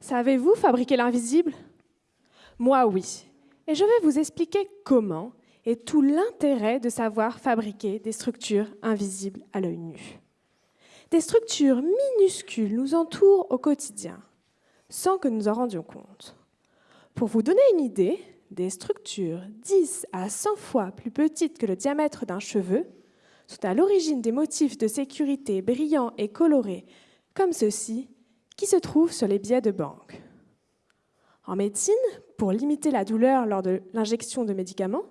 Savez-vous fabriquer l'invisible? Moi, oui. Et je vais vous expliquer comment et tout l'intérêt de savoir fabriquer des structures invisibles à l'œil nu. Des structures minuscules nous entourent au quotidien, sans que nous en rendions compte. Pour vous donner une idée, des structures 10 à 100 fois plus petites que le diamètre d'un cheveu sont à l'origine des motifs de sécurité brillants et colorés, comme ceux-ci, qui se trouvent sur les billets de banque. En médecine, pour limiter la douleur lors de l'injection de médicaments,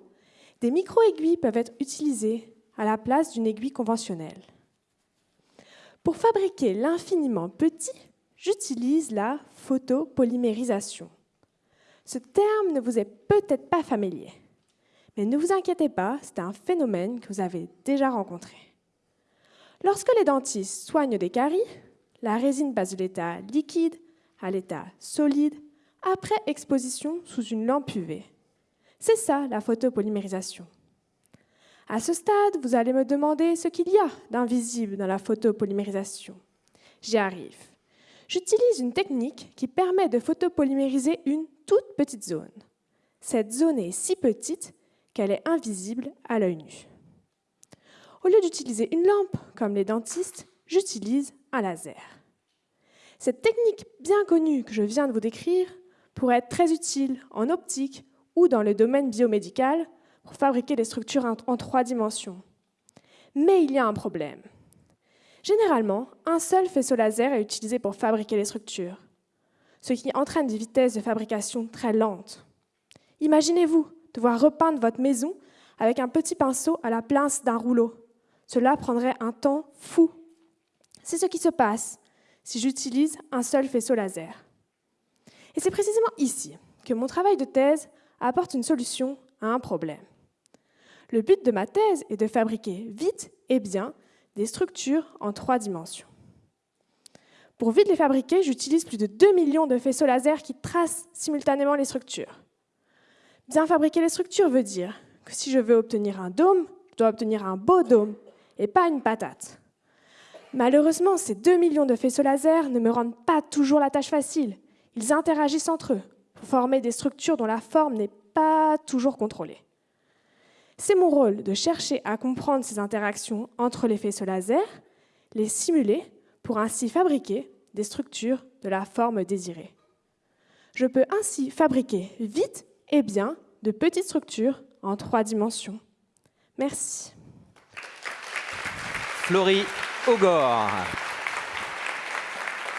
des micro-aiguilles peuvent être utilisées à la place d'une aiguille conventionnelle. Pour fabriquer l'infiniment petit, j'utilise la photopolymérisation. Ce terme ne vous est peut-être pas familier, mais ne vous inquiétez pas, c'est un phénomène que vous avez déjà rencontré. Lorsque les dentistes soignent des caries, la résine passe de l'état liquide à l'état solide après exposition sous une lampe UV. C'est ça la photopolymérisation. À ce stade, vous allez me demander ce qu'il y a d'invisible dans la photopolymérisation. J'y arrive. J'utilise une technique qui permet de photopolymériser une toute petite zone. Cette zone est si petite qu'elle est invisible à l'œil nu. Au lieu d'utiliser une lampe, comme les dentistes, j'utilise un laser. Cette technique bien connue que je viens de vous décrire pourrait être très utile en optique ou dans le domaine biomédical pour fabriquer des structures en trois dimensions. Mais il y a un problème. Généralement, un seul faisceau laser est utilisé pour fabriquer les structures, ce qui entraîne des vitesses de fabrication très lentes. Imaginez-vous devoir repeindre votre maison avec un petit pinceau à la place d'un rouleau. Cela prendrait un temps fou. C'est ce qui se passe si j'utilise un seul faisceau laser. Et c'est précisément ici que mon travail de thèse apporte une solution à un problème. Le but de ma thèse est de fabriquer vite et bien des structures en trois dimensions. Pour vite les fabriquer, j'utilise plus de 2 millions de faisceaux laser qui tracent simultanément les structures. Bien fabriquer les structures veut dire que si je veux obtenir un dôme, je dois obtenir un beau dôme et pas une patate. Malheureusement, ces 2 millions de faisceaux laser ne me rendent pas toujours la tâche facile. Ils interagissent entre eux pour former des structures dont la forme n'est pas toujours contrôlée. C'est mon rôle de chercher à comprendre ces interactions entre les faisceaux laser, les simuler pour ainsi fabriquer des structures de la forme désirée. Je peux ainsi fabriquer vite et bien de petites structures en trois dimensions. Merci. Ogor.